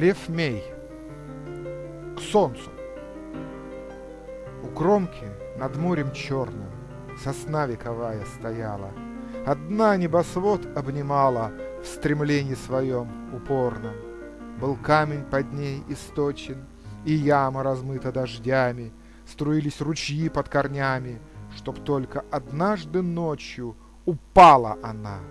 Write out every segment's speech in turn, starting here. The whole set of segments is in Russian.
Рефмей. К солнцу. У кромки над морем черным Сосна вековая стояла. Одна небосвод обнимала В стремлении своем упорном. Был камень под ней источен, И яма размыта дождями, Струились ручьи под корнями, Чтоб только однажды ночью Упала она —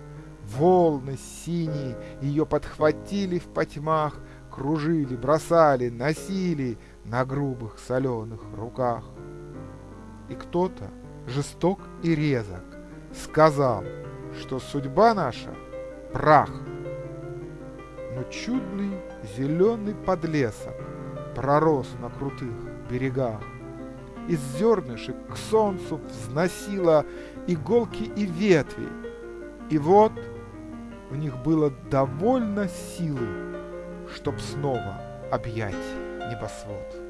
Волны синие ее подхватили в потьмах, Кружили, бросали, носили На грубых соленых руках. И кто-то, жесток и резок, Сказал, что судьба наша — прах. Но чудный зеленый подлесок Пророс на крутых берегах. Из зернышек к солнцу взносила Иголки и ветви, и вот — в них было довольно силы, чтоб снова объять небосвод.